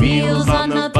wheels on the bus.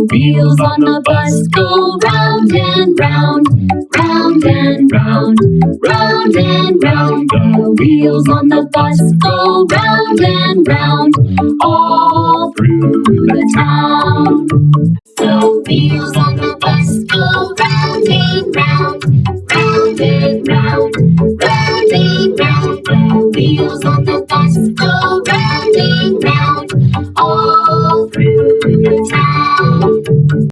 the wheels on the bus go round and round, round and round, round and round. The wheels on the bus go round and round, all through the town. The wheels on the bus go round and round, round and round, round and round. The wheels on the bus go